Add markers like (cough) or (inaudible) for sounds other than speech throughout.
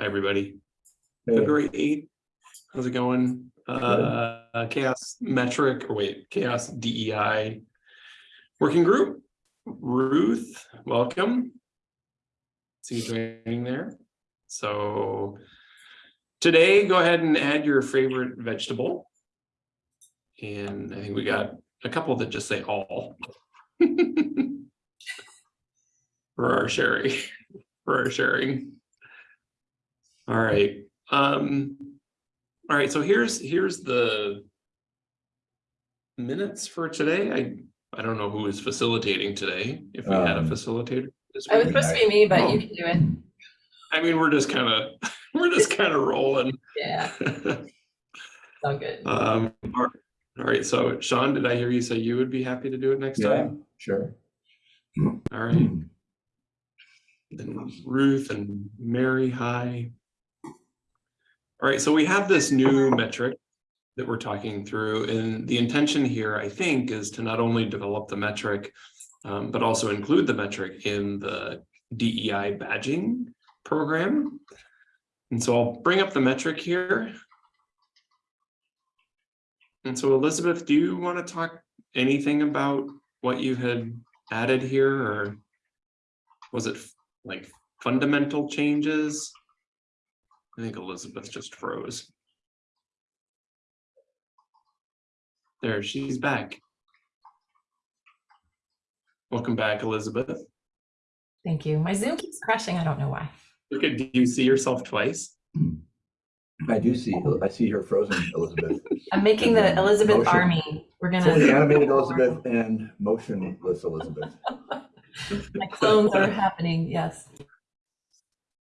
Hi, everybody. Hey, February eighth, how's it going? Uh, CHAOSS metric, or wait, CHAOSS DEI. Working group, Ruth, welcome. See you joining there. So. Today, go ahead and add your favorite vegetable. And I think we got a couple that just say all. (laughs) For our sharing, for our sharing. All right, um, all right, so here's, here's the minutes for today. I, I don't know who is facilitating today, if we had a Um, facilitator. this It was supposed to be me, but Oh. you can do it. I mean, we're just kind of, (laughs) we're just kind of rolling. Yeah, it's (laughs) all good. Um, all all right, so Sean, did I hear you say you would be happy to do it next Yeah, time? sure. All right, then Ruth and Mary, hi. All right, so we have this new metric that we're talking through, and the intention here, I think, is to not only develop the metric, um, but also include the metric in the DEI badging program. And so I'll bring up the metric here. And so Elizabeth, do you want to talk anything about what you had added here, or was it like fundamental changes? I think Elizabeth just froze. There, she's back. Welcome back, Elizabeth. Thank you. My Zoom keeps crashing. I don't know why. Okay, do you see yourself twice? I do see, I see her frozen Elizabeth. (laughs) I'm making the Elizabeth Motion. army. We're gonna, animated Elizabeth and motionless Elizabeth. (laughs) my clones are happening, yes.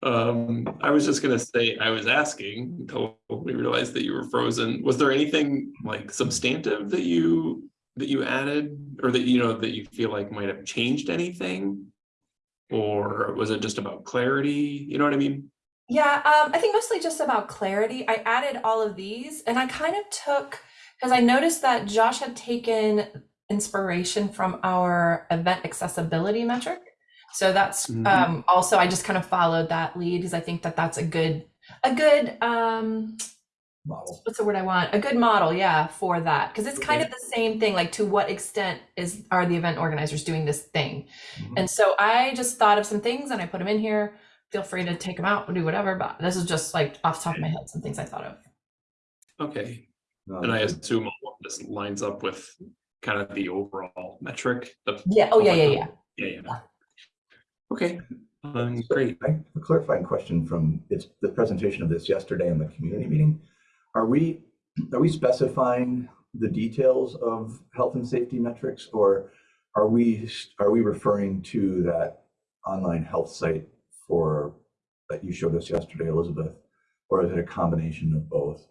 Um, I was just gonna say, I was asking until we realized that you were frozen. Was there anything like substantive that you, that you added? Or that, you know, that you feel like might have changed anything? Or was it just about clarity? You know what I mean? Yeah, um, I think mostly just about clarity. I added all of these and I kind of took, because I noticed that Josh had taken inspiration from our event accessibility metric. So that's Mhm. um, also, I just kind of followed that lead because I think that that's a good, a good, um, Model. what's the word I want? A good model, yeah, for that. Because it's kind Okay. of the same thing. Like, to what extent is are the event organizers doing this thing? Mhm. And so I just thought of some things and I put them in here. Feel free to take them out or do whatever. But this is just like off the top of my head, some things I thought of. Okay, Um, and I assume all of this lines up with kind of the overall metric. the- Yeah. Oh, yeah, yeah, yeah. Yeah, yeah. Okay, um, so great. I have a clarifying question from it's the presentation of this yesterday in the community meeting. Are we, are we specifying the details of health and safety metrics? Or are we, are we referring to that online health site for, that you showed us yesterday, Elizabeth? Or is it a combination of both?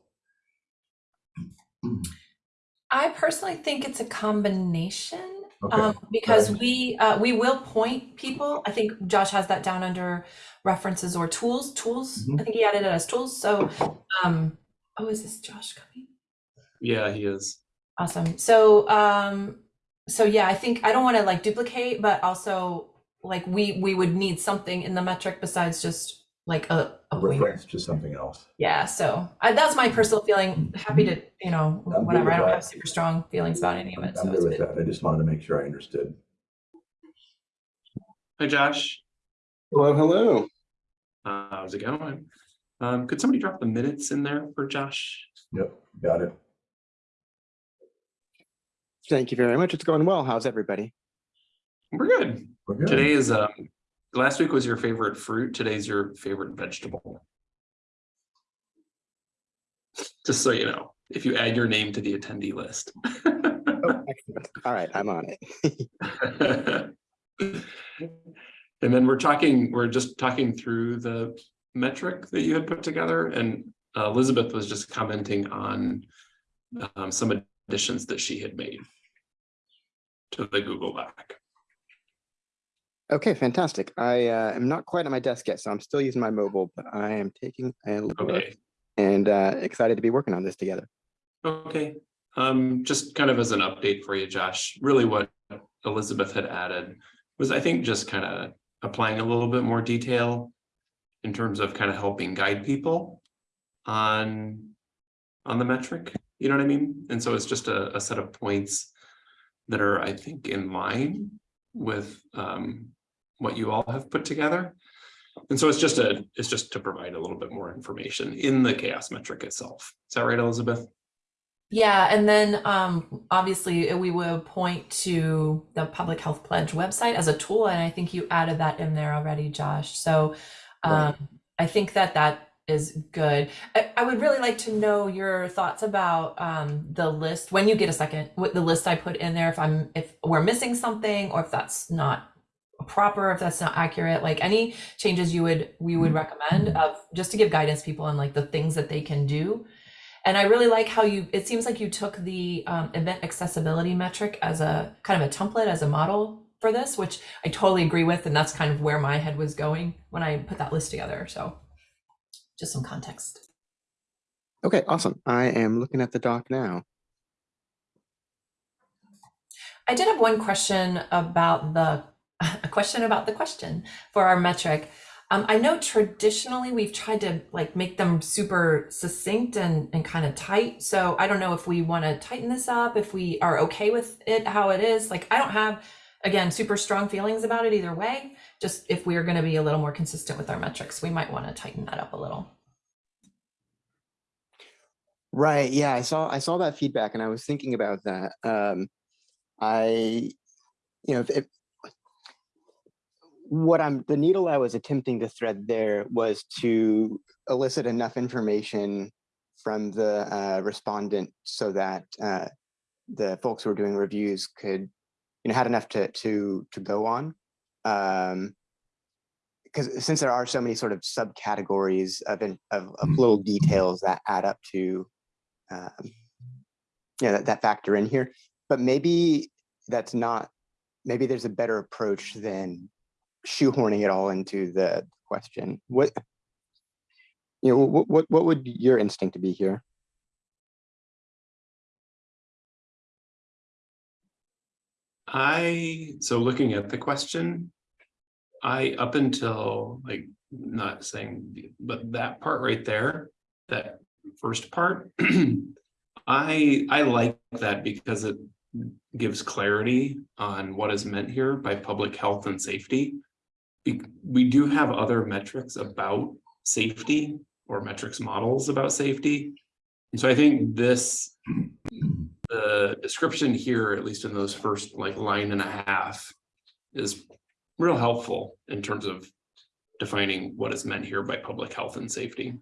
I personally think it's a combination. Okay. Um, because Right. we uh, we will point people. I think Josh has that down under references or tools. Tools. Mhm. I think he added it as tools. So, um, oh, is this Josh coming? Yeah, he is. Awesome. So, um, so yeah, I think I don't want to like duplicate, but also like we we would need something in the metric besides just like a, a winger. reference to something else. Yeah. So I, that's my personal feeling. Happy to you know good whatever. I don't that. have super strong feelings about any of it. I'm So good with good. that. I just wanted to make sure I understood. Hi, Josh. Hello, hello. Uh, how's it going? Um, could somebody drop the minutes in there for Josh? Yep, got it. Thank you very much. It's going well. How's everybody? We're good. We're good. Today is, um, last week was your favorite fruit. Today's your favorite vegetable. Just so you know, if you add your name to the attendee list. Oh. (laughs) All right, I'm on it. (laughs) And then we're talking, we're just talking through the metric that you had put together and uh, Elizabeth was just commenting on um, some additions that she had made to the Google Doc. Okay, fantastic. I uh, am not quite at my desk yet, so I'm still using my mobile, but I am taking a look Okay, and uh, excited to be working on this together. okay. Um, just kind of as an update for you, Josh, really what Elizabeth had added was, I think, just kind of applying a little bit more detail in terms of kind of helping guide people on, on the metric, you know what I mean? And so it's just a, a set of points that are, I think, in line with um, what you all have put together. And so it's just a, it's just to provide a little bit more information in the CHAOSS metric itself. Is that right, Elizabeth? Yeah, and then um, obviously we will point to the Public Health Pledge website as a tool, and I think you added that in there already, Josh. So um, Right. I think that that is good. I, I would really like to know your thoughts about um, the list when you get a second. What the list I put in there, if I'm if we're missing something, or if that's not proper, if that's not accurate, like any changes you would we would recommend of just to give guidance people on like the things that they can do. And I really like how you, it seems like you took the um, event accessibility metric as a kind of a template, as a model for this, which I totally agree with. And that's kind of where my head was going when I put that list together. So just some context. Okay, awesome. I am looking at the doc now. I did have one question about the, (laughs) a question about the question for our metric. Um, I know traditionally we've tried to like make them super succinct and, and kind of tight. So I don't know if we want to tighten this up, if we are okay with it how it is. Like I don't have, again, super strong feelings about it either way. Just if we're going to be a little more consistent with our metrics, we might want to tighten that up a little. Right. Yeah, I saw I saw that feedback and I was thinking about that. Um, I, you know, if, if what I'm the needle I was attempting to thread there was to elicit enough information from the uh, respondent so that uh, the folks who were doing reviews could, you know, had enough to to to go on. Um, because since there are so many sort of subcategories of, in- of, of Mhm. little details that add up to um, yeah, that, that factor in here. But maybe that's not, maybe there's a better approach than shoehorning it all into the question. What, you know, what, what, what would your instinct be here? I, so looking at the question, I, up until like, not saying, but that part right there, that first part, (clears throat) I, I like that because it gives clarity on what is meant here by public health and safety. We do have other metrics about safety or metrics models about safety. And so I think this the description here, at least in those first like line and a half, is real helpful in terms of defining what is meant here by public health and safety.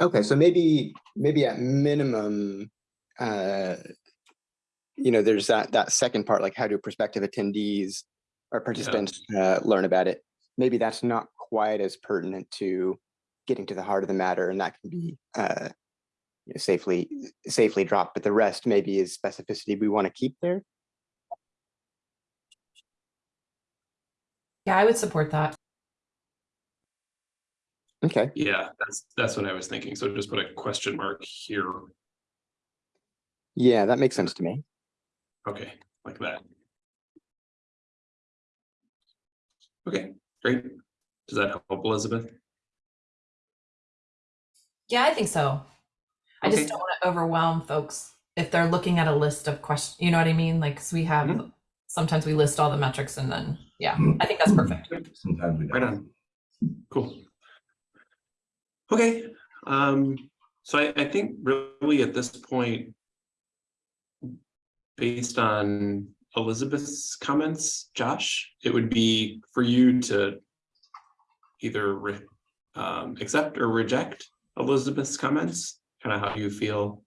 Okay, so maybe, maybe at minimum, uh, you know, there's that, that second part, like how do prospective attendees or participants uh, learn about it? Maybe that's not quite as pertinent to getting to the heart of the matter and that can be uh, you know, safely, safely dropped, but the rest maybe is specificity we want to keep there. Yeah, I would support that. Okay, Yeah, that's that's what I was thinking. So just put a question mark here. yeah, that makes sense to me. Okay, like that. Okay, great. Does that help, Elizabeth? Yeah, I think so. I just don't want to overwhelm folks if they're looking at a list of questions. You know what I mean? Like, 'cause we have, Mhm. sometimes we list all the metrics and then, yeah, I think that's perfect. Sometimes we Right don't. on. Cool. Okay, um, so I, I think really at this point. Based on Elizabeth's comments, Josh, it would be for you to. Either re- um, accept or reject Elizabeth's comments, kind of how you feel.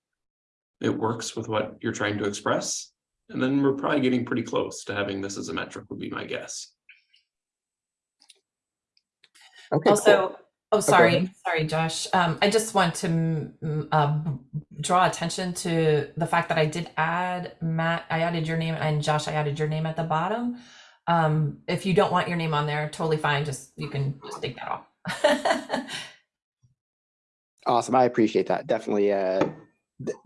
It works with what you're trying to express, and then we're probably getting pretty close to having this as a metric would be my guess. Okay, cool. Also, oh, sorry, ahead. sorry, Josh. Um, I just want to uh, draw attention to the fact that I did add Matt, I added your name and Josh, I added your name at the bottom. Um, if you don't want your name on there, totally fine. Just, you can just take that off. (laughs) Awesome. I appreciate that. Definitely, uh,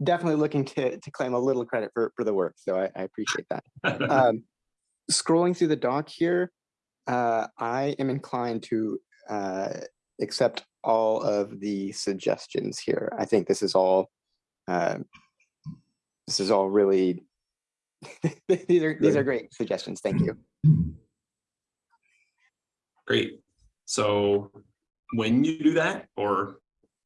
definitely looking to, to claim a little credit for, for the work. So I, I appreciate that. (laughs) Um, scrolling through the doc here, Uh, I am inclined to uh, accept all of the suggestions here. I think this is all, uh, this is all really, (laughs) these are, these are great suggestions. Thank you. Great. So when you do that, or,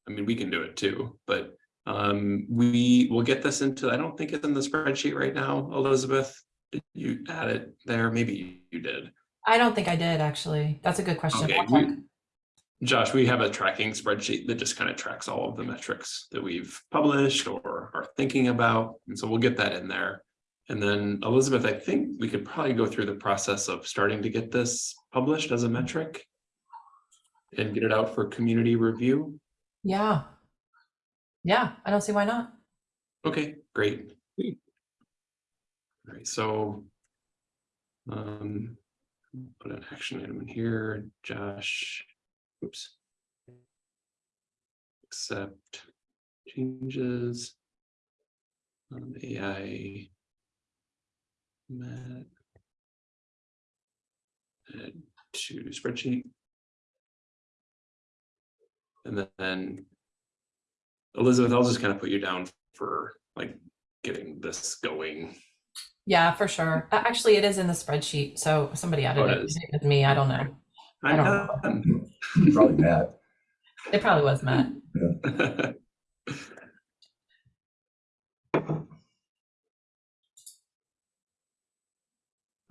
I mean, we can do it too, but um, we will get this into, I don't think it's in the spreadsheet right now, Elizabeth. Did you add it there? Maybe you did. I don't think I did, actually. That's a good question. Okay, we- Josh, we have a tracking spreadsheet that just kind of tracks all of the metrics that we've published or are thinking about. And so we'll get that in there. And then Elizabeth, I think we could probably go through the process of starting to get this published as a metric and get it out for community review. Yeah. Yeah, I don't see why not. Okay, great. All right, so um, put an action item in here, Josh. Oops. Accept changes. Um, AI. Matt. Add to spreadsheet. And then Elizabeth, I'll just kind of put you down for like getting this going. Yeah, for sure. Actually, it is in the spreadsheet, so somebody added Oh, it it. is. It was me, I don't know. I don't know. (laughs) Probably Matt. It probably was Matt. (laughs)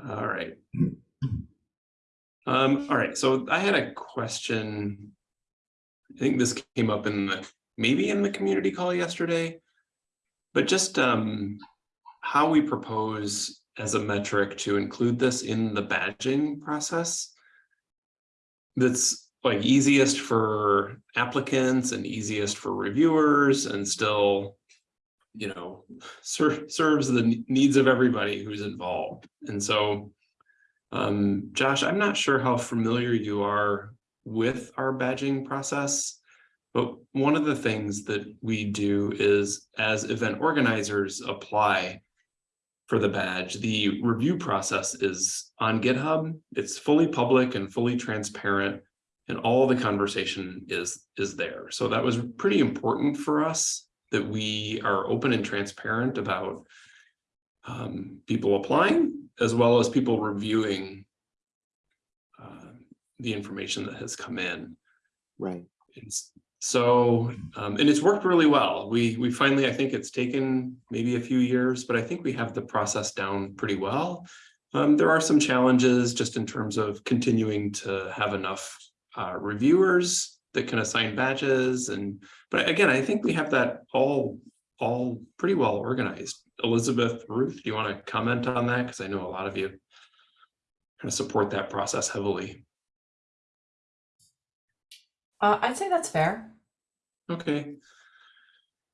All right. Um, all right, so I had a question. I think this came up in the, maybe in the community call yesterday. But just um, how we propose as a metric to include this in the badging process. That's like easiest for applicants and easiest for reviewers and still you know, ser- serves the needs of everybody who's involved. And so, um, Josh, I'm not sure how familiar you are with our badging process, but one of the things that we do is as event organizers apply for the badge, the review process is on GitHub. It's fully public and fully transparent and all the conversation is is there. So that was pretty important for us that we are open and transparent about um, people applying as well as people reviewing uh, the information that has come in. Right. It's, so, um, and it's worked really well. We we finally, I think it's taken maybe a few years, but I think we have the process down pretty well. Um, there are some challenges just in terms of continuing to have enough uh, reviewers that can assign badges and, but again, I think we have that all, all pretty well organized. Elizabeth, Ruth, do you want to comment on that? Because I know a lot of you kind of support that process heavily. Uh, I'd say that's fair. Okay.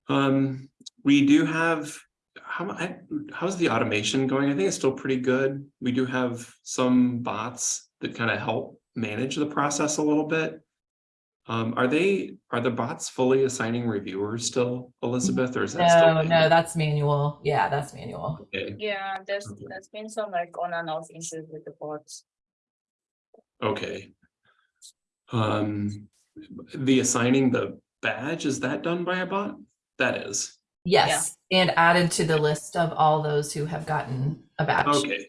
Um, we do have, how, I- how's the automation going? I think it's still pretty good. We do have some bots that kind of help manage the process a little bit. Um, are they, are the bots fully assigning reviewers still, Elizabeth, or is that still? No, no, that's manual. Yeah, that's manual. Okay, Yeah, there's Okay. there's been some like on and off issues with the bots. okay. Um, the assigning the badge, is that done by a bot? That is, Yes, and added to the list of all those who have gotten a badge. okay.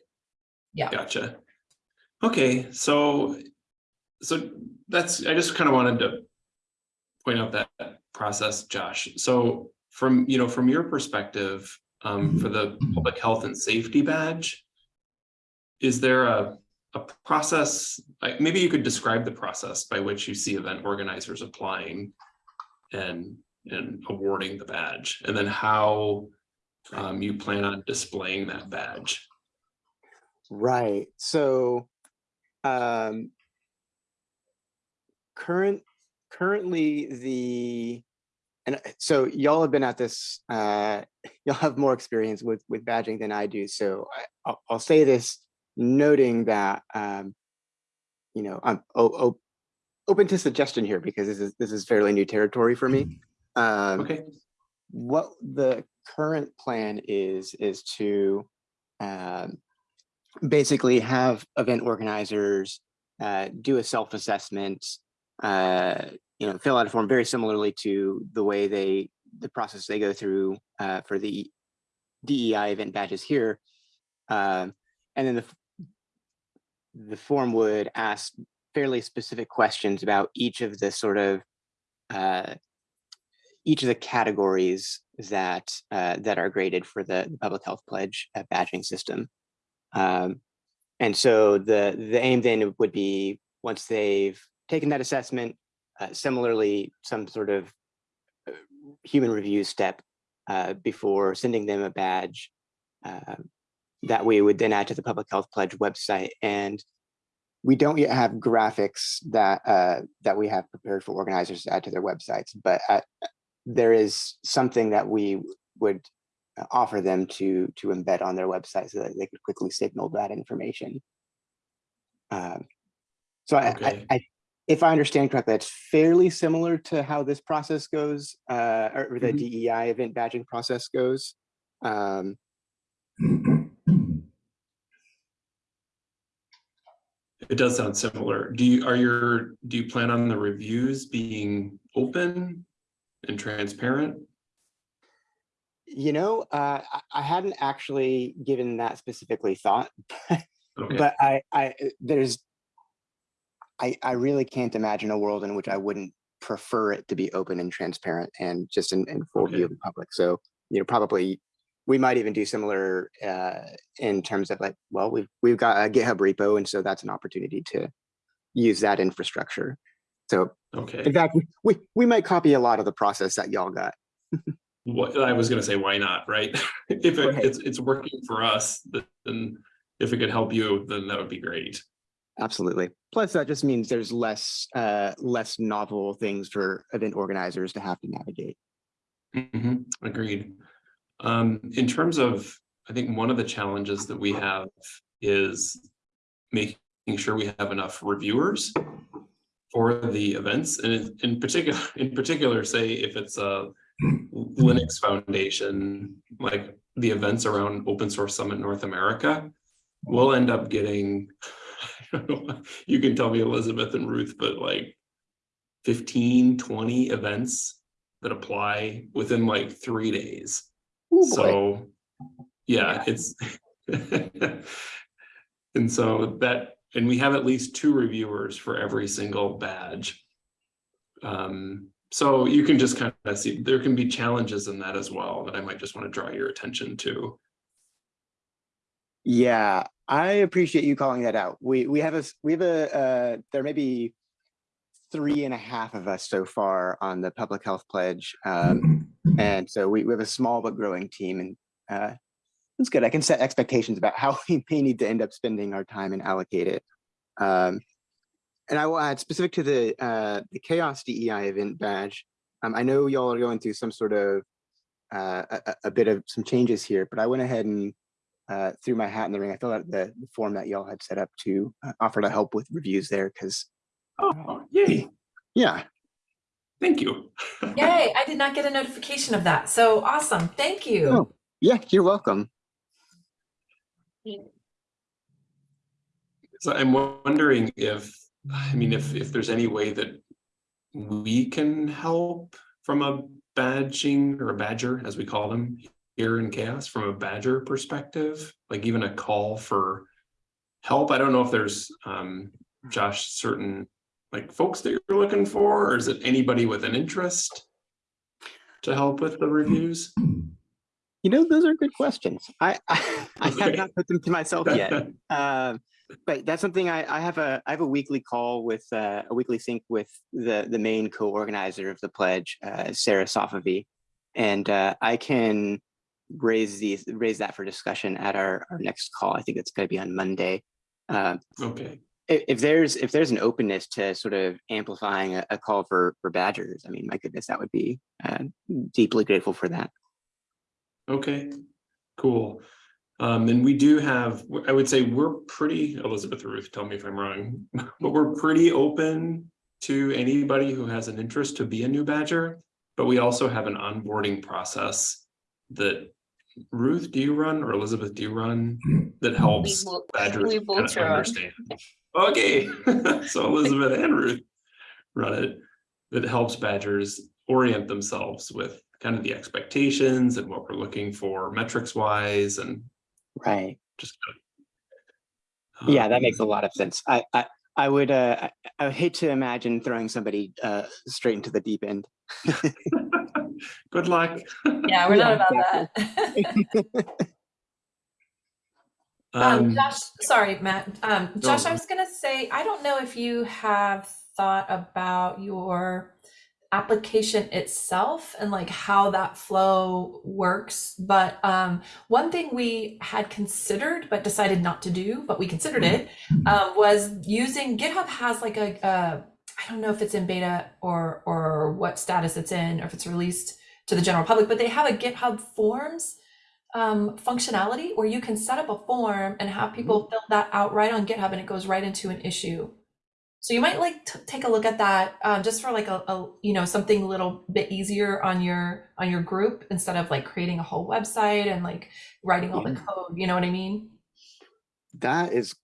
Yeah. Gotcha. Okay, so, so that's, I just kind of wanted to point out that process, Josh. So from, you know, from your perspective, um, for the public health and safety badge, is there a, a process, like, maybe you could describe the process by which you see event organizers applying and, and awarding the badge, and then how um, you plan on displaying that badge? Right. So, um, current, currently the, and uh, so y'all have been at this, uh, (laughs) y'all have more experience with, with badging than I do. So I, I'll, I'll say this noting that, um, you know, I'm o- o- open to suggestion here because this is, this is fairly new territory for me. Um, Okay, what the current plan is is to um, basically have event organizers uh, do a self-assessment, uh, you know, fill out a form very similarly to the way they, the process they go through uh, for the DEI event badges here. Um, and then the, the form would ask fairly specific questions about each of the sort of uh, each of the categories that uh, that are graded for the, the public health pledge uh, badging system. Um, and so the the aim then would be once they've taken that assessment, uh, similarly some sort of uh, human review step uh, before sending them a badge that we would then add to the public health pledge website and we don't yet have graphics that uh, that we have prepared for organizers to add to their websites, but uh, there is something that we would uh, offer them to to embed on their website so that they could quickly signal that information. Um, so Okay. I, I, if I understand correctly, it's fairly similar to how this process goes, uh, or the Mhm. DEI event badging process goes. Um, It does sound similar. Do you, are your, do you plan on the reviews being open and transparent? you know, uh, I, hadn't actually given that specifically thought, (laughs) Okay, but I, I, there's, I, I really can't imagine a world in which I wouldn't prefer it to be open and transparent and just in, in full view of the public. So, you know, probably we might even do similar uh, in terms of like, well, we've we've got a GitHub repo, and so that's an opportunity to use that infrastructure. So, okay. in fact, we we, we might copy a lot of the process that y'all got. What, I was gonna say, why not, right? (laughs) If it, it's, it's working for us, then if it could help you, then that would be great. Absolutely. Plus, that just means there's less uh, less novel things for event organizers to have to navigate. Mhm, Agreed. Um, in terms of, I think one of the challenges that we have is making sure we have enough reviewers for the events and in- particular, (laughs) in particular, say if it's a Linux Foundation, like the events around Open Source Summit North America, we'll end up getting, (laughs) know, you can tell me Elizabeth and Ruth, but like 15, 20 events that apply within like three days. Ooh. So, yeah, it's. (laughs) And so that, and we have at least two reviewers for every single badge. Um, so you can just kind of see, there can be challenges in that as well that I might just want to draw your attention to. Yeah, I appreciate you calling that out. We we have a we have a uh, there may be three and a half of us so far on the public health pledge, um, and so we, we have a small but growing team, and uh, it's good. I can set expectations about how (laughs) we may need to end up spending our time and allocate it. Um, and I will add specific to the uh, the CHAOSS DEI event badge. Um, I know y'all are going through some sort of uh, a, a- a bit of some changes here, but I went ahead and uh, threw my hat in the ring. I filled out the, the form that y'all had set up to uh, offer to help with reviews there because Oh, yay, yeah, thank you. (laughs) Yay, I did not get a notification of that. So awesome. Thank you. Oh. yeah, you're welcome. So I'm wondering if, I mean, if, if there's any way that we can help from a badging or a badger, as we call them here in CHAOSS, from a badger perspective, like even a call for help. I don't know if there's, um, Josh, certain like folks that you're looking for, or is it anybody with an interest to help with the reviews? You know, those are good questions. I I, (laughs) I have not put them to myself yet. Um, (laughs) but that's something I, I have a I have a weekly call with uh, a weekly sync with the the main co-organizer of the pledge, uh, Sarah Sofavi, and uh, I can raise these raise that for discussion at our, our next call. I think it's going to be on Monday. Um, Okay, if, if there's if there's an openness to sort of amplifying a, a call for for badgers, I mean, my goodness, that would be uh, deeply grateful for that. okay, cool. Um, and we do have, I would say we're pretty, Elizabeth Ruth, tell me if I'm wrong, (laughs) but we're pretty open to anybody who has an interest to be a new badger. But we also have an onboarding process that Ruth, do you run or Elizabeth, do you run (clears throat) that helps both- badgers we kind both of understand? Okay, (laughs) so Elizabeth and Ruth run it. That helps badgers orient themselves with kind of the expectations and what we're looking for metrics wise and Right. just. Yeah, that makes a um, lot of sense. I, I, I would, uh, I, I would hate to imagine throwing somebody, uh, straight into the deep end. (laughs) Good luck. Yeah, we're not Yeah, about that. (laughs) Um, Josh, sorry, Matt. Um, Josh, I was gonna say, I don't know if you have thought about your application itself and like how that flow works. But um, one thing we had considered but decided not to do, but we considered it, um, was using GitHub has like a, a I don't know if it's in beta or or what status it's in, or if it's released to the general public, but they have a GitHub Forms um, functionality where you can set up a form and have people fill that out right on GitHub and it goes right into an issue. So you might like to take a look at that um, just for like a, a you know something a little bit easier on your on your group instead of like creating a whole website and like writing all the code. You know what I mean? That is,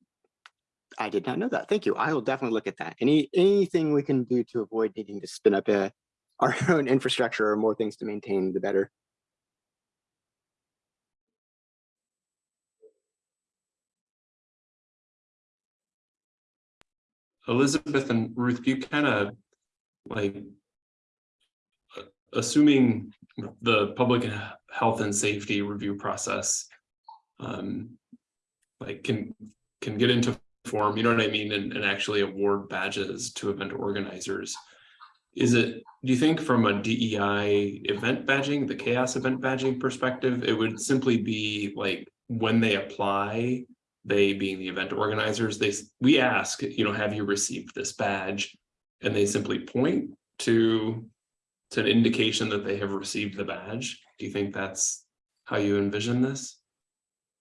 I did not know that. Thank you. I will definitely look at that. Any, anything we can do to avoid needing to spin up a, (laughs) our own infrastructure or more things to maintain, the better. Elizabeth and Ruth, do you kind of like assuming the public health and safety review process um like can can get into form, you know what I mean, and, and actually award badges to event organizers. Is it, do you think from a DEI event badging, the CHAOSS event badging perspective, it would simply be like when they apply, they being the event organizers, they, we ask, you know, have you received this badge? And they simply point to, to an indication that they have received the badge. Do you think that's how you envision this?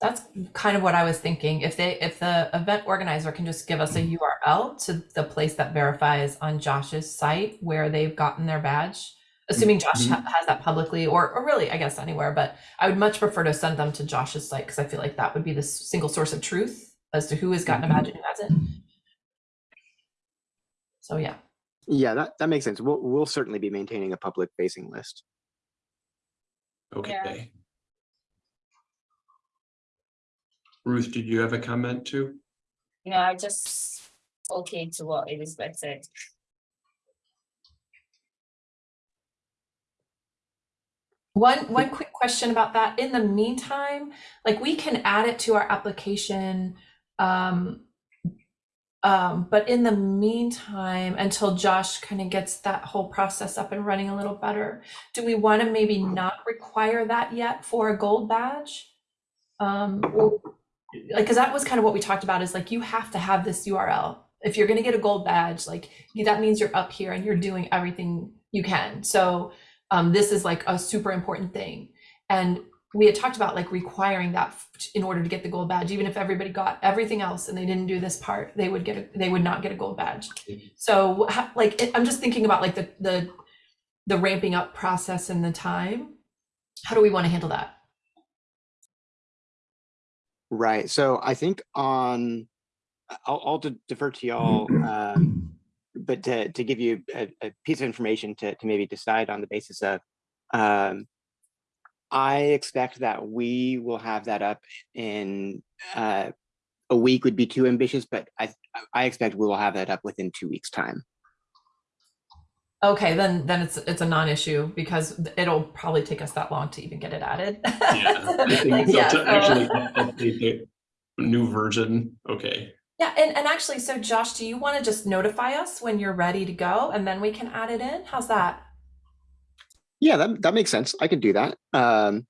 That's kind of what I was thinking. If they if the event organizer can just give us a mm-hmm. URL to the place that verifies on Josh's site where they've gotten their badge, assuming Josh mm-hmm. ha- has that publicly or or really I guess anywhere, but I would much prefer to send them to Josh's site because I feel like that would be the single source of truth as to who has gotten a badge and who hasn't. So yeah. Yeah, that, that makes sense. We'll, we'll certainly be maintaining a public facing list. Okay. Ruth, did you have a comment too? No, I just okay to what Elizabeth said. One one quick question about that. In the meantime, like we can add it to our application. Um, um, but in the meantime, until Josh kind of gets that whole process up and running a little better, do we want to maybe not require that yet for a gold badge? Um, or- like, because that was kind of what we talked about is like you have to have this URL. If you're going to get a gold badge, like that means you're up here and you're doing everything you can. So um, this is like a super important thing. And we had talked about like requiring that in order to get the gold badge. Even if everybody got everything else and they didn't do this part, they would get a, they would not get a gold badge. So like it, I'm just thinking about like the the the ramping up process and the time. How do we want to handle that? Right. So I think on, I'll, I'll defer to y'all, (clears throat) um, but to, to give you a, a piece of information to, to maybe decide on the basis of, um, I expect that we will have that up in, uh, a week would be too ambitious, but I, I expect we will have that up within two weeks' time. Okay, then then it's it's a non-issue because it'll probably take us that long to even get it added. Yeah, I (laughs) think Like, so yeah, to so- actually update the new version, okay. Yeah, and, and actually, so Josh, do you want to just notify us when you're ready to go and then we can add it in? How's that? Yeah, that, that makes sense. I can do that. Um,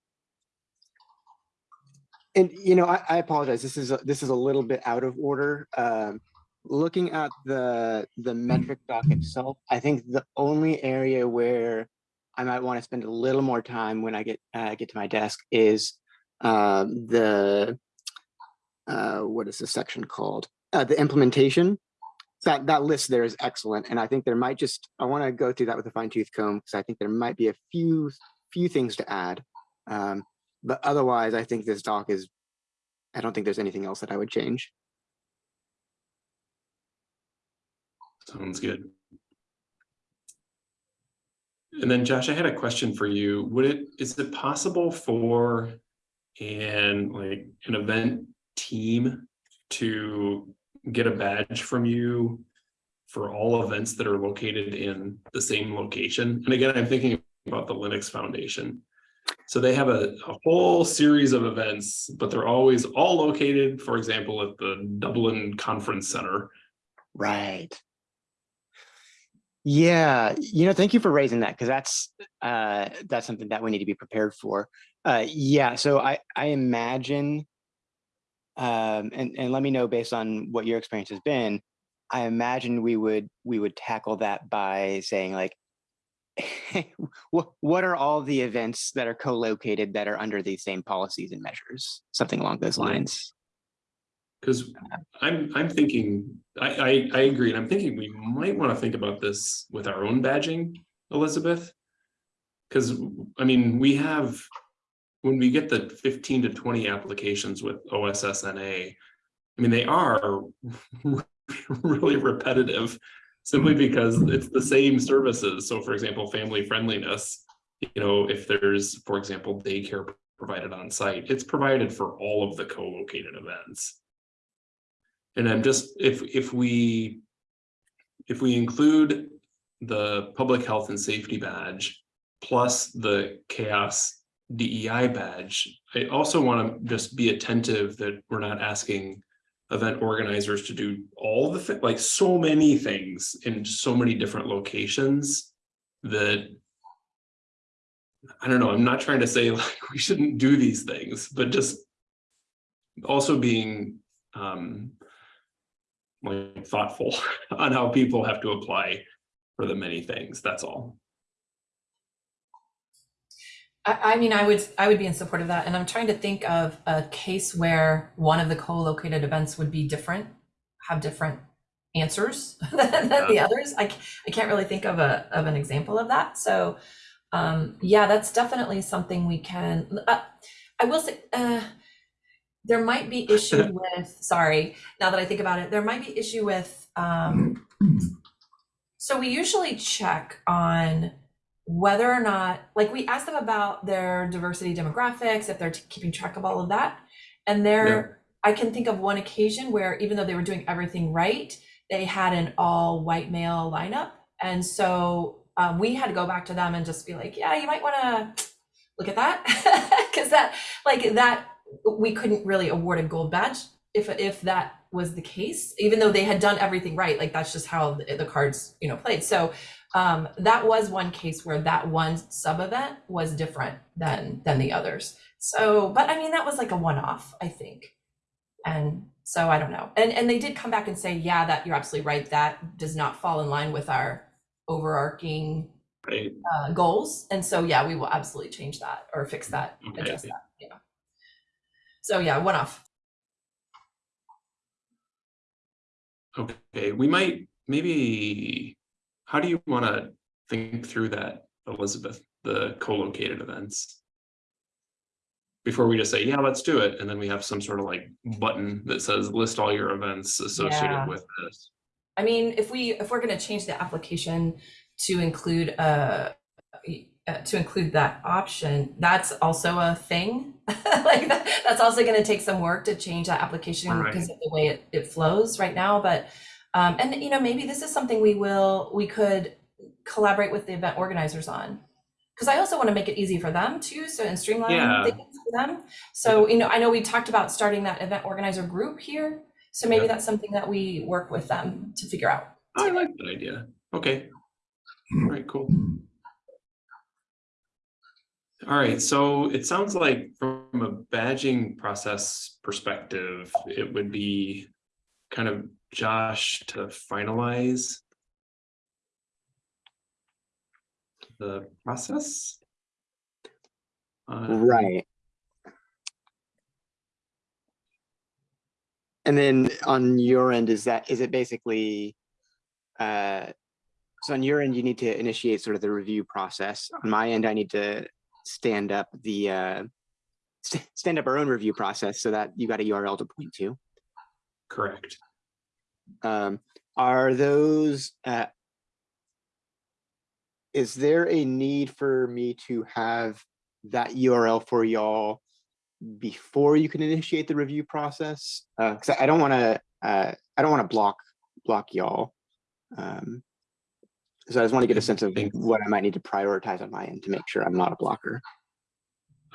and you know, I, I apologize. This is a, this is a little bit out of order. Um, looking at the the metric doc itself, I think the only area where I might want to spend a little more time when I get uh, get to my desk is um, the uh, what is the section called? Uh, the implementation. That that list there is excellent, and I think there might just I want to go through that with a fine tooth comb because I think there might be a few few things to add. Um, but otherwise, I think this doc is. I don't think there's anything else that I would change. Sounds good. And then Josh, I had a question for you. Would it, is it possible for an like an event team to get a badge from you for all events that are located in the same location? And again, I'm thinking about the Linux Foundation. So they have a, a whole series of events, but they're always all located, for example, at the Dublin Conference Center. Right. Yeah, you know, thank you for raising that because that's uh that's something that we need to be prepared for. Uh yeah, so I I imagine um and and let me know based on what your experience has been. I imagine we would we would tackle that by saying like (laughs) what what are all the events that are co-located that are under these same policies and measures? Something along those lines. Because I'm, I'm thinking, I, I, I agree, and I'm thinking we might want to think about this with our own badging, Elizabeth. Because, I mean, we have, when we get the fifteen to twenty applications with OSSNA, I mean, they are (laughs) really repetitive, simply because it's the same services. So for example, family friendliness, you know, if there's, for example, daycare provided on site, it's provided for all of the co-located events. And I'm just, if, if we, if we include the public health and safety badge plus the CHAOSS DEI badge, I also want to just be attentive that we're not asking event organizers to do all the, like so many things in so many different locations that I don't know, I'm not trying to say (laughs) like we shouldn't do these things, but just also being um like thoughtful (laughs) on how people have to apply for the many things, that's all. I, I mean, I would, I would be in support of that, and I'm trying to think of a case where one of the co-located events would be different, have different answers (laughs) than the others. I, I can't really think of a, of an example of that, so, um, yeah, that's definitely something we can, uh, I will say, uh, there might be (laughs) issue with, sorry, now that I think about it, there might be issue with, um, (clears throat) so we usually check on whether or not, like we ask them about their diversity demographics, if they're keeping track of all of that. And there, I can think of one occasion where even though they were doing everything right, they had an all white male lineup. And so um, we had to go back to them and just be like, yeah, you might want to look at that. (laughs) Cause that, like that, we couldn't really award a gold badge if, if that was the case, even though they had done everything right. Like that's just how the, the cards, you know, played. So um, that was one case where that one sub event was different than than the others. So, but I mean, that was like a one off, I think. And so I don't know. And and they did come back and say, yeah, that you're absolutely right. That does not fall in line with our overarching Right, uh, goals. And so, yeah, we will absolutely change that or fix that, Okay. adjust that. Yeah. So yeah, one off. Okay, we might, maybe, how do you want to think through that, Elizabeth, the co-located events? Before we just say, yeah, let's do it, and then we have some sort of like button that says list all your events Yeah. associated with this. I mean, if we, if we're gonna change the application to include, uh, uh, to include that option, that's also a thing. (laughs) Like, that- that's also gonna take some work to change that application Right. because of the way it, it flows right now, but, um, and you know, maybe this is something we will, we could collaborate with the event organizers on. Cause I also wanna make it easy for them too, so and streamline Yeah. things for them. So, you know, I know we talked about starting that event organizer group here, so maybe Yeah. that's something that we work with them to figure out. I like that idea, okay. All right, cool. All right, so it sounds like from a badging process perspective, it would be kind of Josh to finalize the process. Uh, Right. And then on your end, is that, is it basically, uh, so on your end, you need to initiate sort of the review process. On my end, I need to stand up the, uh, st- stand up our own review process so that you got a URL to point to. Correct. Um, are those, uh, is there a need for me to have that URL for y'all before you can initiate the review process? Uh, cause I don't wanna, uh, I don't wanna block, block y'all. Um, so I just want to get a sense of what I might need to prioritize on my end to make sure I'm not a blocker.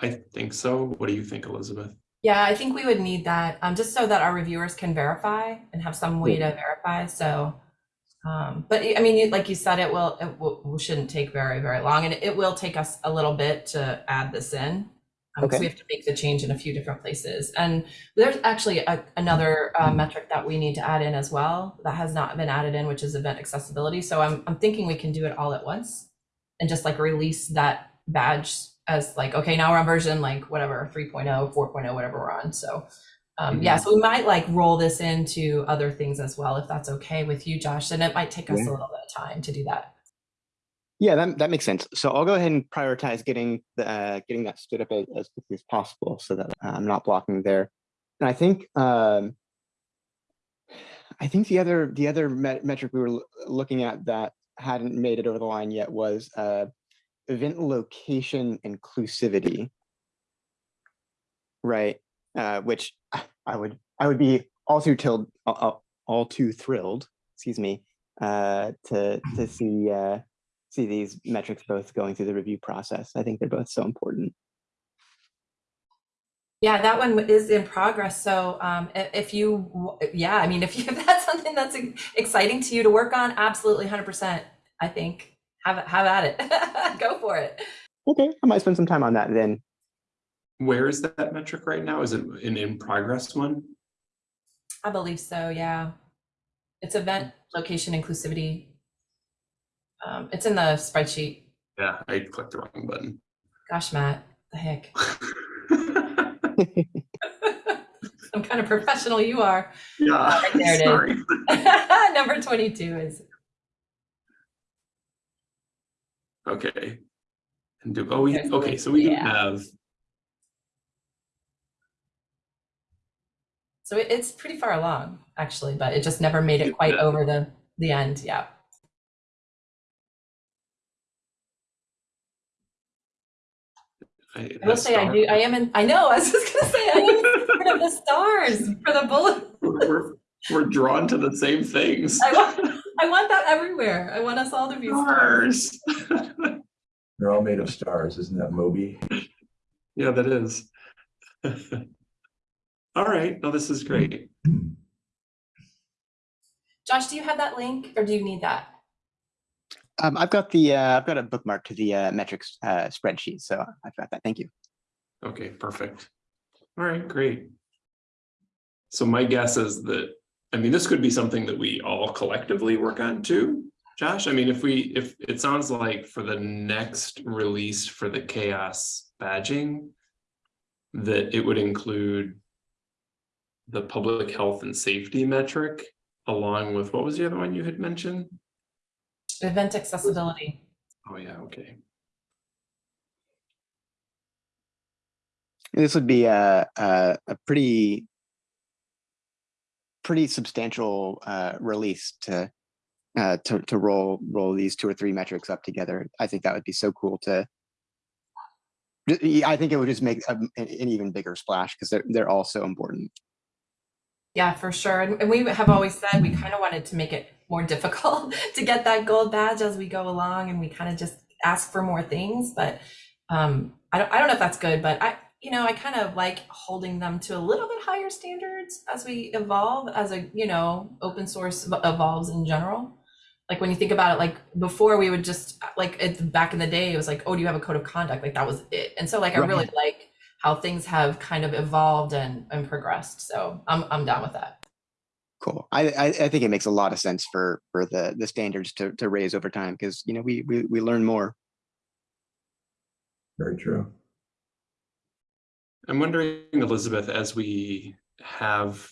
I think so. What do you think, Elizabeth? Yeah, I think we would need that, um, just so that our reviewers can verify and have some way to verify, so. Um, but I mean, like you said, it will, it will, shouldn't take very, very long, and it will take us a little bit to add this in. Um, Okay. we have to make the change in a few different places, and there's actually a, another, uh, metric that we need to add in as well, that has not been added in, which is event accessibility, so I'm, I'm thinking we can do it all at once. And just like release that badge as like, okay, now we're on version like whatever, 3.0, 4.0, whatever we're on. So um, yeah, so we might like roll this into other things as well, if that's okay with you, Josh. And it might take us a little bit of time to do that. Yeah, that, that makes sense. So I'll go ahead and prioritize getting the, uh, getting that stood up as, quickly as possible so that uh, I'm not blocking there. And I think, um, I think the other, the other met- metric we were looking at that hadn't made it over the line yet was, uh, event location inclusivity. Right, uh, which I would, I would be all too all, all- all too thrilled, excuse me, uh, to, to see, uh, see these metrics both going through the review process. I think they're both so important. Yeah, that one is in progress. So um, if you, yeah, I mean, if you, (laughs) if that's something that's exciting to you to work on, absolutely 100%, I think. Have, have at it. (laughs) Go for it. Okay, I might spend some time on that then. Where is that metric right now? Is it an in progress one? I believe so, yeah. It's event location inclusivity. Um, it's in the spreadsheet. Yeah, I clicked the wrong button. Gosh, Matt, the heck. (laughs) (laughs) Some kind of professional you are. Yeah, right there it is. sorry. (laughs) Number 22 is, Okay. And do, oh, we, Okay, so we- do yeah. have, so it's pretty far along, actually, but it just never made it quite over the, the end, yeah. I I will say I do, I am in, I know, I was just gonna say, I am in support of the stars for the bullet. We're, we're drawn to the same things. I want, I want that everywhere. I want us all to be stars. Stars. (laughs) They're all made of stars, isn't that Moby? Yeah, that is. (laughs) All right, no, this is great. Hmm. Josh, do you have that link or do you need that? Um, I've got the, uh, I've got a bookmark to the uh, metrics uh, spreadsheet, so I've got that. Thank you. Okay, perfect. All right, great. So my guess is that, I mean, this could be something that we all collectively work on too. Josh, I mean, if we, if it sounds like for the next release for the CHAOSS badging, that it would include the public health and safety metric along with, what was the other one you had mentioned? Event accessibility. Oh, yeah, okay. This would be a, a, a pretty, pretty substantial uh, release to, uh, to, to roll, roll these two or three metrics up together. I think that would be so cool to, I think it would just make a- an, an even bigger splash because they're, they're all so important. Yeah, for sure. And, and we have always said we kind of wanted to make it more (laughs) difficult to get that gold badge as we go along and we kind of just ask for more things. But um, I don't I don't know if that's good, but I you know, I kind of like holding them to a little bit higher standards as we evolve as a, you know, open source evolves in general. Like when you think about it, like before we would just like it, back in the day, it was like, oh, do you have a code of conduct? Like that was it. And so like I really like how things have kind of evolved and, and progressed. So I'm I'm down with that. Cool. I, I, I think it makes a lot of sense for, for the, the standards to, to raise over time because, you know, we, we, we learn more. Very true. I'm wondering, Elizabeth, as we have,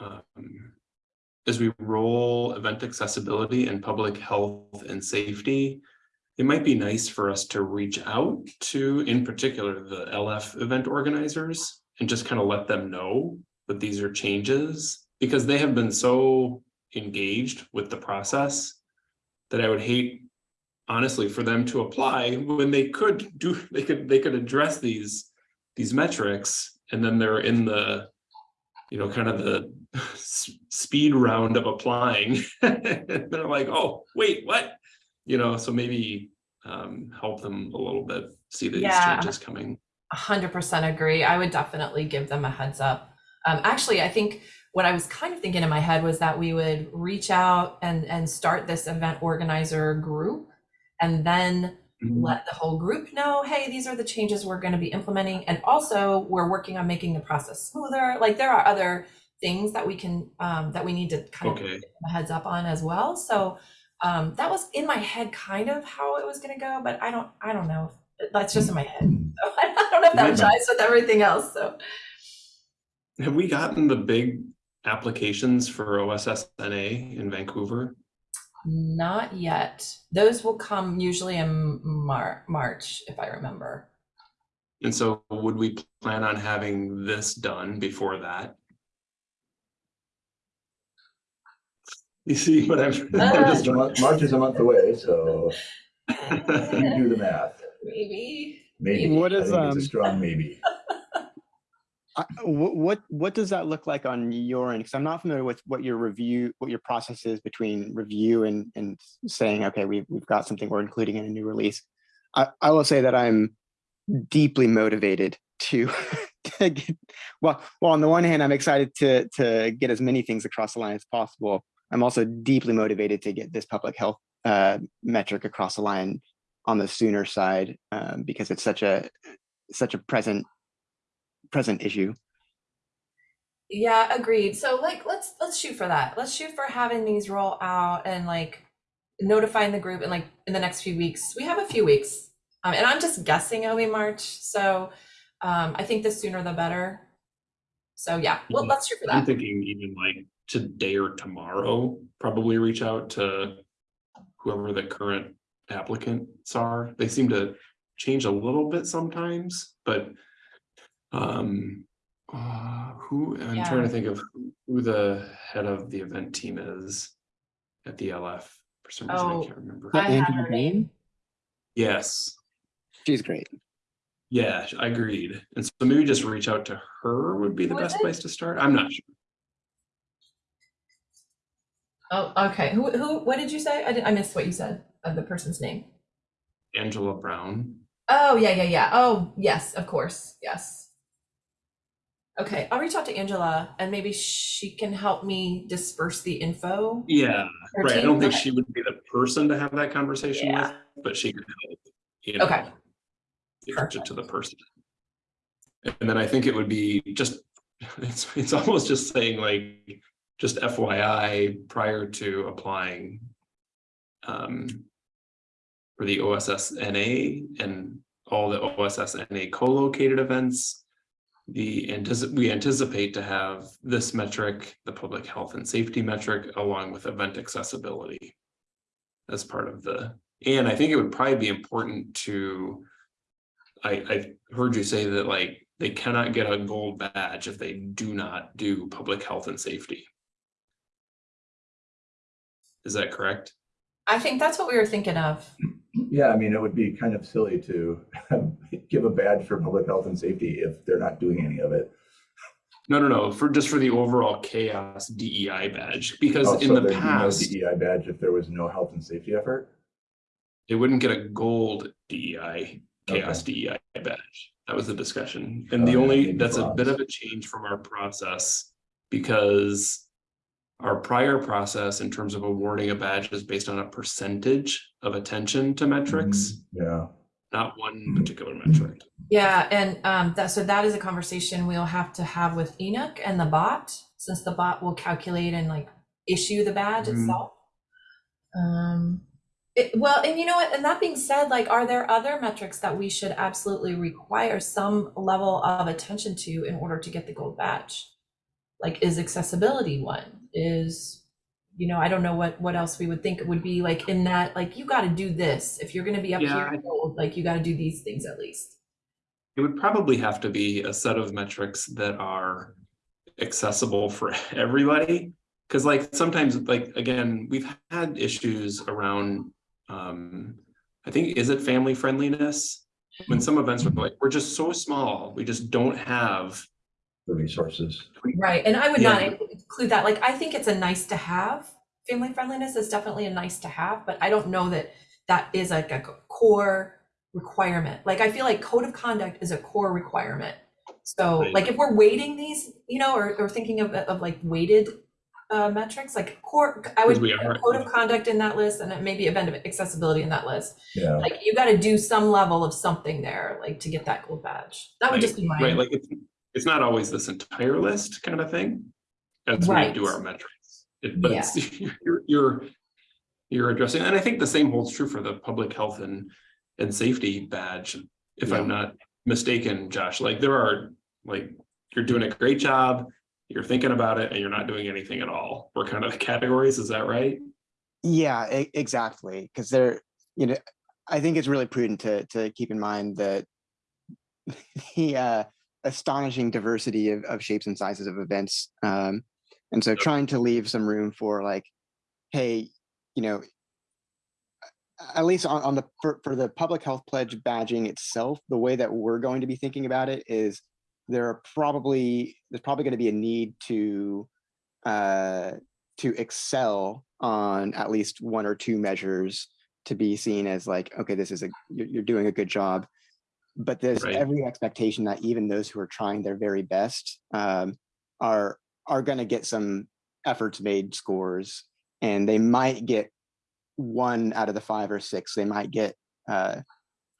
um, as we roll event accessibility and public health and safety, it might be nice for us to reach out to, in particular, the LF event organizers and just kind of let them know that these are changes because they have been so engaged with the process that I would hate honestly for them to apply when they could do, they could, they could address these, these metrics and then they're in the, you know, kind of the speed round of applying. And (laughs) They're like, oh, wait, what? You know, so maybe um, help them a little bit, see these Yeah. changes coming. A hundred percent agree. I would definitely give them a heads up. Um, actually, I think what I was kind of thinking in my head was that we would reach out and and start this event organizer group, and then let the whole group know, hey, these are the changes we're going to be implementing, and also we're working on making the process smoother. Like there are other things that we can um, that we need to kind of Okay, a heads up on as well. So um, that was in my head, kind of how it was going to go, but I don't I don't know. That's just in my head. So (laughs) I don't know if that jives with everything else. So. have we gotten the big applications for OSSNA in Vancouver? Not yet. Those will come usually in Mar- March, if I remember. And so would we plan on having this done before that? You see (laughs) what I'm? I'm just a month- March is a month away, so you do the math. Maybe. Maybe. What I is, think It's um, a strong maybe. I- What, what, what does that look like on your end? Because I'm not familiar with what your review, what your process is between review and, and saying, okay, we've, we've got something we're including in a new release. I, I will say that I'm deeply motivated to, (laughs) to get, well, well, on the one hand, I'm excited to, to get as many things across the line as possible. I'm also deeply motivated to get this public health uh, metric across the line on the sooner side um, because it's such a, such a present present issue. Yeah, agreed. So like let's let's shoot for that. Let's shoot for having these roll out and like notifying the group in like in the next few weeks. We have a few weeks. Um, and I'm just guessing it'll be March. So um, I think the sooner the better. So yeah, well, let's shoot for that. I'm thinking even like today or tomorrow, probably reach out to whoever the current applicants are. They seem to change a little bit sometimes, but um, uh, who, I'm trying to think of who- who the head of the event team is at the LF. For some reason, I Oh, can't remember. I Andrew her name. Yes, She's great. yeah, I agreed. And so maybe just reach out to her would be the Who is best it? place to start. I'm not sure. Oh, okay. Who who what did you say? I did, I missed what you said of the person's name. Angela Brown. Oh, yeah, yeah, yeah. Oh, yes, of course. Yes. Okay, I'll reach out to Angela and maybe she can help me disperse the info. Yeah, right. I don't think okay. she would be the person to have that conversation with, but she could help. you Okay. know, Pitch it to the person. And then I think it would be just, (laughs) it's, it's almost just saying like, just FYI, prior to applying um, for the OSSNA and all the OSSNA co-located events, the we anticipate to have this metric, the public health and safety metric, along with event accessibility as part of the, and I think it would probably be important to, I, I heard you say that like, they cannot get a gold badge if they do not do public health and safety. Is that correct? I think that's what we were thinking of. Yeah, I mean, it would be kind of silly to (laughs) give a badge for public health and safety if they're not doing any of it. No, no, no, for just for the overall CHAOSS DEI badge, because Oh, in so the there'd be no past, DEI badge if there was no health and safety effort? they wouldn't get a gold DEI, CHAOSS DEI badge. That was the discussion. And Oh, the only, maybe that's a bit of a change from our process because our prior process in terms of awarding a badge is based on a percentage of attention to metrics, Yeah, not one particular metric. Yeah, and um, that so that is a conversation we'll have to have with Enoch and the bot, since the bot will calculate and like issue the badge Mhm. itself. Um, it, well, and you know what? And that being said, like, are there other metrics that we should absolutely require some level of attention to in order to get the gold badge? Like, is accessibility one? Is you know, I don't know what what else we would think it would be like in that, like, you got to do this if you're going to be up Yeah, here. I- Like, you got to do these things at least. It would probably have to be a set of metrics that are accessible for (laughs) everybody. Cause like sometimes, like, again, we've had issues around, um, I think, is it family friendliness? When some events were like, we're just so small, we just don't have. The resources. Right, and I would not Yeah. Include that, like, I think it's a nice to have. Family friendliness is definitely a nice to have, but I don't know that that is like a core requirement. Like, I feel like code of conduct is a core requirement. So, Right. like, if we're weighting these, you know, or, or thinking of, of like weighted uh, metrics, like core, I would put are- code of conduct in that list and then maybe event of accessibility in that list. Yeah. Like, you gotta do some level of something there, like, to get that gold badge. That would Right, just be my. Right, like it's, it's not always this entire list kind of thing. As we do our metrics. It- But it's, (laughs) you're, you're, you're addressing, and I think the same holds true for the public health and, and safety badge. If I'm not mistaken, Josh, like there are, like, you're doing a great job, you're thinking about it and you're not doing anything at all. We're kind of the (laughs) categories, is that right? Yeah, exactly. Because they're, you know, I think it's really prudent to to keep in mind that (laughs) the uh, astonishing diversity of, of shapes and sizes of events. Um, and so trying to leave some room for like, hey, you know, at least on, on the for, for the public health pledge badging itself, the way that we're going to be thinking about it is there are probably there's probably going to be a need to uh, to excel on at least one or two measures to be seen as like okay this is a you're, you're doing a good job but there's Right. every expectation that even those who are trying their very best um, are are going to get some efforts made scores and they might get one out of the five or six they might get uh,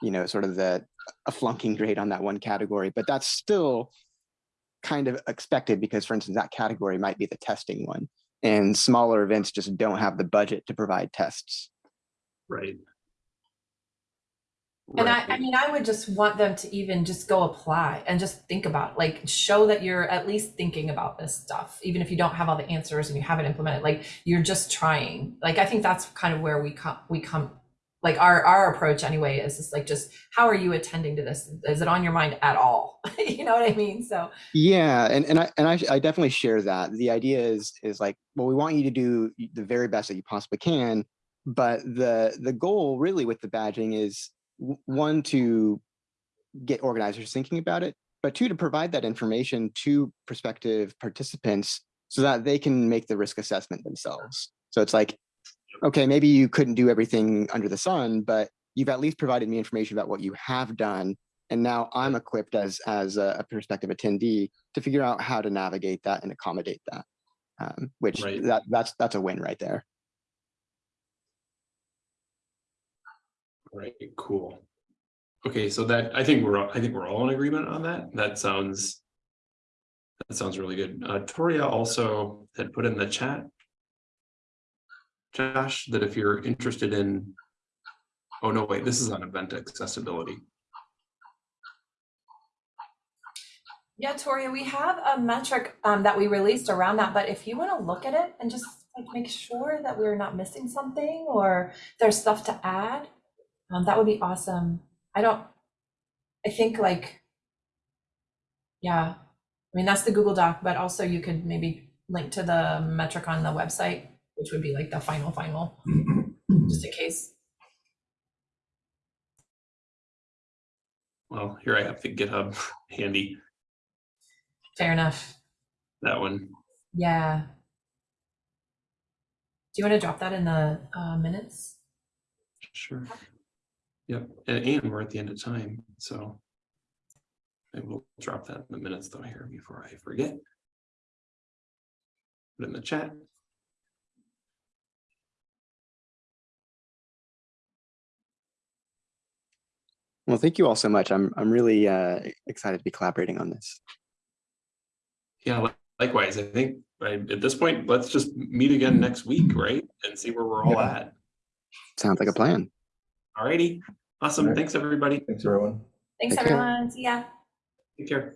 you know sort of the a flunking grade on that one category but that's still kind of expected because for instance that category might be the testing one and smaller events just don't have the budget to provide tests Right. And I, I mean, I would just want them to even just go apply and just think about, like, show that you're at least thinking about this stuff, even if you don't have all the answers and you haven't implemented, like, you're just trying. Like, I think that's kind of where we come, we come, like, our, our approach anyway is just like, just how are you attending to this? Is it on your mind at all? (laughs) You know what I mean? So, yeah and, and i and I, I definitely share that the idea is is like well we want you to do the very best that you possibly can but the the goal really with the badging is one to get organizers thinking about it but two to provide that information to prospective participants so that they can make the risk assessment themselves. So it's like okay maybe you couldn't do everything under the sun but you've at least provided me information about what you have done and now i'm equipped as as a, prospective attendee to figure out how to navigate that and accommodate that um, which Right. that that's that's a win right there Right, cool. Okay, so that, I think we're, I think we're all in agreement on that. That sounds. That sounds really good. Uh, Toria also had put in the chat. Josh, that if you're interested in. Oh, no, wait, this is on event accessibility. yeah, Toria, we have a metric um, that we released around that, but if you want to look at it and just like make sure that we're not missing something or there's stuff to add, um, that would be awesome. I don't, I think like, yeah, I mean, that's the Google Doc, but also you could maybe link to the metric on the website, which would be like the final, final, (clears throat) just in case. Well, here I have the GitHub (laughs) handy, Fair enough. that one. Yeah. Do you want to drop that in the uh, minutes? Sure. Yep, and, and we're at the end of time, so. I will drop that in the minutes though here before I forget. Put it in the chat. well thank you all so much i'm i'm really uh, excited to be collaborating on this Yeah, likewise, I think, I- at this point, let's just meet again next week, right? And see where we're all Yeah. at. sounds like a plan Alrighty, awesome, Alright. thanks, everybody, Thanks, everyone. Thanks, Take care. everyone. See ya. take care.